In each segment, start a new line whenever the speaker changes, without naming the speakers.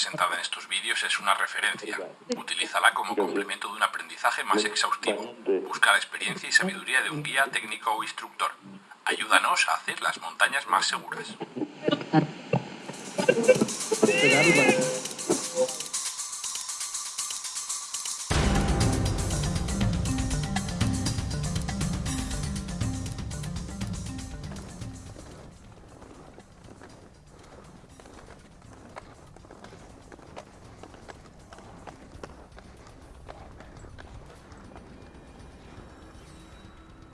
presentada en estos vídeos es una referencia. Utilízala como complemento de un aprendizaje más exhaustivo. Busca la experiencia y sabiduría de un guía técnico o instructor. Ayúdanos a hacer las montañas más seguras.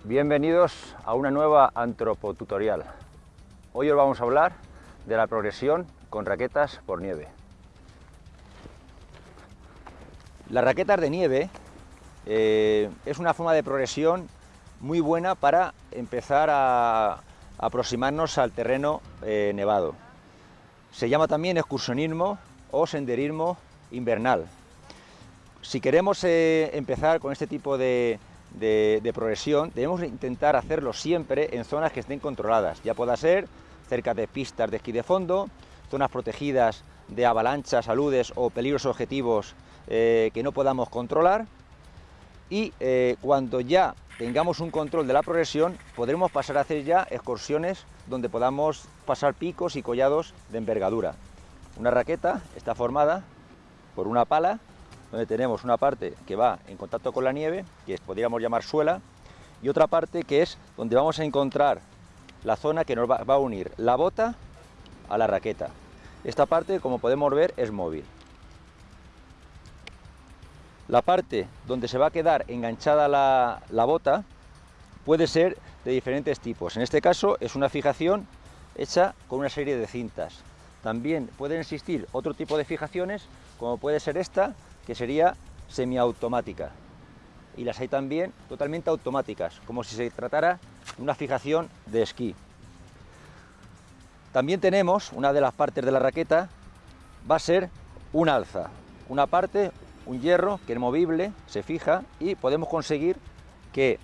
Bienvenidos a una nueva antropotutorial. Hoy os vamos a hablar de la progresión con raquetas por nieve. Las raquetas de nieve eh, es una forma de progresión muy buena para empezar a aproximarnos al terreno eh, nevado. Se llama también excursionismo o senderismo invernal. Si queremos eh, empezar con este tipo de, de, progresión, debemos intentar hacerlo siempre en zonas que estén controladas, ya pueda ser cerca de pistas de esquí de fondo, zonas protegidas de avalanchas, aludes o peligros objetivos eh, que no podamos controlar y eh, cuando ya tengamos un control de la progresión podremos pasar a hacer ya excursiones donde podamos pasar picos y collados de envergadura. Una raqueta está formada por una pala donde tenemos una parte que va en contacto con la nieve, que podríamos llamar suela, y otra parte que es donde vamos a encontrar la zona que nos va, a unir la bota a la raqueta. Esta parte, como podemos ver, es móvil. La parte donde se va a quedar enganchada la, la bota puede ser de diferentes tipos. En este caso es una fijación hecha con una serie de cintas. También pueden existir otro tipo de fijaciones, como puede ser esta, que sería semiautomática. Y las hay también totalmente automáticas, como si se tratara de una fijación de esquí. También tenemos, una de las partes de la raqueta, va a ser un alza. Una parte, un hierro que es movible, se fija y podemos conseguir que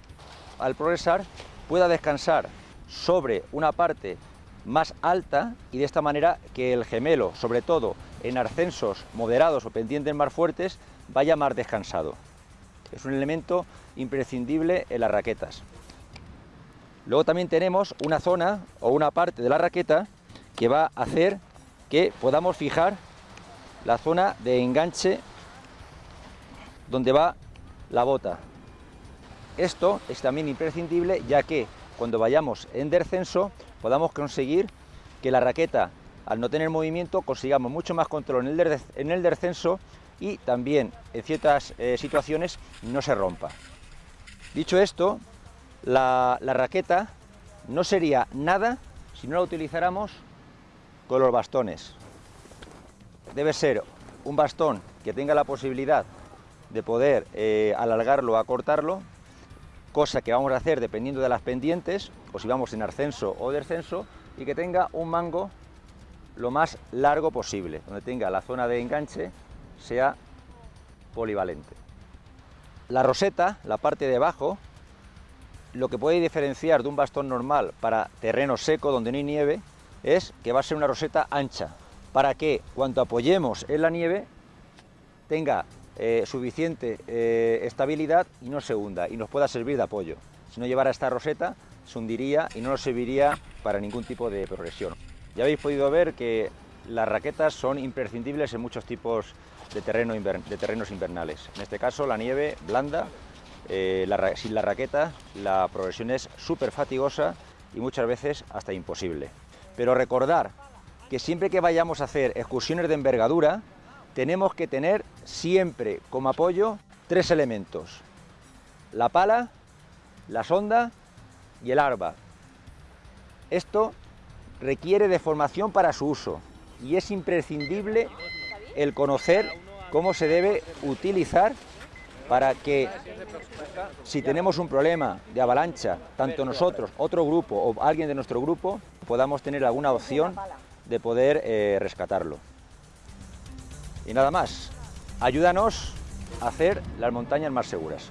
al progresar pueda descansar sobre una parte más alta y de esta manera que el gemelo, sobre todo en ascensos moderados o pendientes más fuertes, vaya más descansado. Es un elemento imprescindible en las raquetas. Luego también tenemos una zona o una parte de la raqueta que va a hacer que podamos fijar la zona de enganche donde va la bota. Esto es también imprescindible ya que cuando vayamos en descenso podamos conseguir que la raqueta, al no tener movimiento, consigamos mucho más control en el, descenso y también en ciertas eh, situaciones no se rompa. Dicho esto, la, la raqueta no sería nada si no la utilizáramos con los bastones. Debe ser un bastón que tenga la posibilidad de poder eh, alargarlo o acortarlo, cosa que vamos a hacer dependiendo de las pendientes, o si vamos en ascenso o descenso, y que tenga un mango lo más largo posible, donde tenga la zona de enganche sea polivalente. La roseta, la parte de abajo, lo que puede diferenciar de un bastón normal para terreno seco donde no hay nieve es que va a ser una roseta ancha, para que cuando apoyemos en la nieve tenga eh, suficiente eh, estabilidad y no se hunda y nos pueda servir de apoyo. Si no llevara esta roseta, se hundiría y no nos serviría para ningún tipo de progresión. Ya habéis podido ver que las raquetas son imprescindibles en muchos tipos de, terreno de terrenos invernales. En este caso, la nieve blanda, eh, sin la raqueta, la progresión es súper fatigosa y muchas veces hasta imposible. Pero recordar que siempre que vayamos a hacer excursiones de envergadura, tenemos que tener siempre como apoyo tres elementos. La pala, la sonda y el arba. Esto requiere de formación para su uso y es imprescindible el conocer cómo se debe utilizar para que si tenemos un problema de avalancha, tanto nosotros, otro grupo o alguien de nuestro grupo, podamos tener alguna opción de poder eh, rescatarlo. Y nada más, ayúdanos a hacer las montañas más seguras.